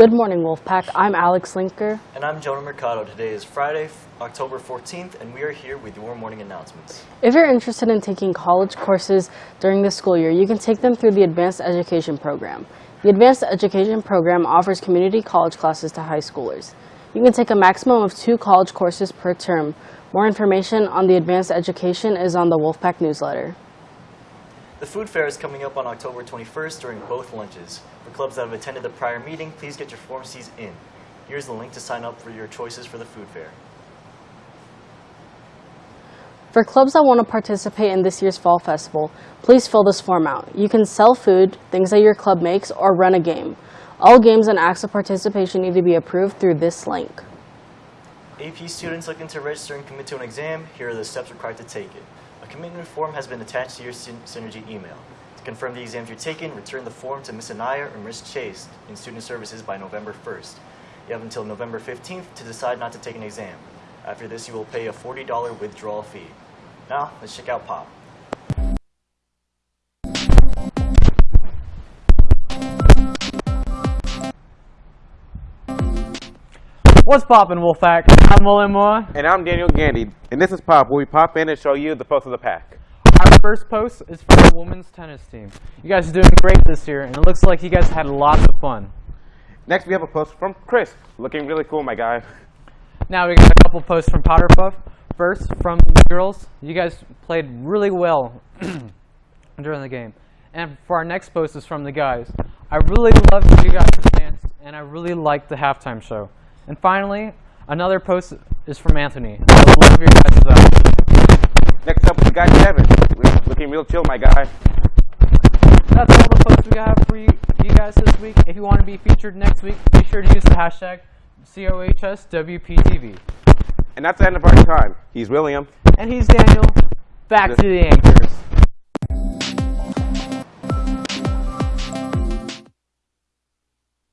Good morning, Wolfpack. I'm Alex Linker. And I'm Jonah Mercado. Today is Friday, October 14th, and we are here with your morning announcements. If you're interested in taking college courses during the school year, you can take them through the Advanced Education Program. The Advanced Education Program offers community college classes to high schoolers. You can take a maximum of two college courses per term. More information on the Advanced Education is on the Wolfpack newsletter. The food fair is coming up on October 21st during both lunches. For clubs that have attended the prior meeting, please get your Form Cs in. Here's the link to sign up for your choices for the food fair. For clubs that want to participate in this year's Fall Festival, please fill this form out. You can sell food, things that your club makes, or run a game. All games and acts of participation need to be approved through this link. AP students looking to register and commit to an exam, here are the steps required to take it. Commitment form has been attached to your Syn- Synergy email. To confirm the exams you're taking, return the form to Ms. Anaya or Ms. Chase in Student Services by November 1st. You have until November 15th to decide not to take an exam. After this, you will pay a $40 withdrawal fee. Now, let's check out Pop. What's poppin', Wolfpack? I'm William Moore. And I'm Daniel Gandy, and this is Pop, where we pop in and show you the post of the pack. Our first post is from the women's tennis team. You guys are doing great this year, and it looks like you guys had lots of fun. Next, we have a post from Chris, looking really cool, my guy. Now we got a couple posts from Powder Puff. First, from the girls, you guys played really well during the game. And for our next post is from the guys. I really loved you guys' dance, and I really liked the halftime show. And finally, another post is from Anthony. I love your guys' out. Next up, we got Kevin, looking real chill, my guy. That's all the posts we have for you, you guys this week. If you want to be featured next week, be sure to use the hashtag COHSWPTV. And that's the end of our time. He's William. And he's Daniel. Back to the anchors.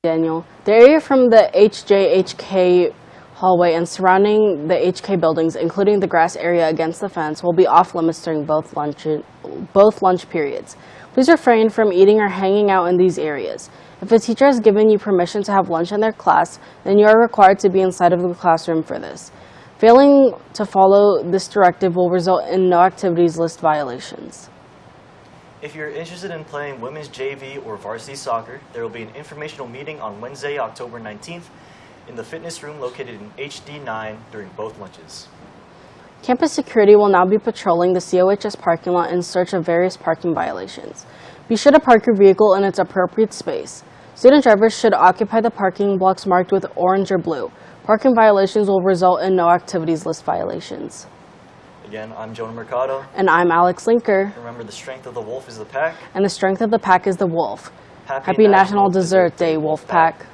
Daniel. The area from the HJHK hallway and surrounding the HK buildings, including the grass area against the fence, will be off limits during both lunch, both lunch periods. Please refrain from eating or hanging out in these areas. If a teacher has given you permission to have lunch in their class, then you are required to be inside of the classroom for this. Failing to follow this directive will result in no activities list violations. If you're interested in playing women's JV or varsity soccer, there will be an informational meeting on Wednesday, October 19th in the fitness room located in HD9 during both lunches. Campus security will now be patrolling the COHS parking lot in search of various parking violations. Be sure to park your vehicle in its appropriate space. Student drivers should occupy the parking blocks marked with orange or blue. Parking violations will result in no activities list violations. Again, I'm Jonah Mercado. And I'm Alex Linker, Remember, the strength of the wolf is the pack. and the strength of the pack is the wolf. Happy Happy National Dessert Day, Wolf Pack.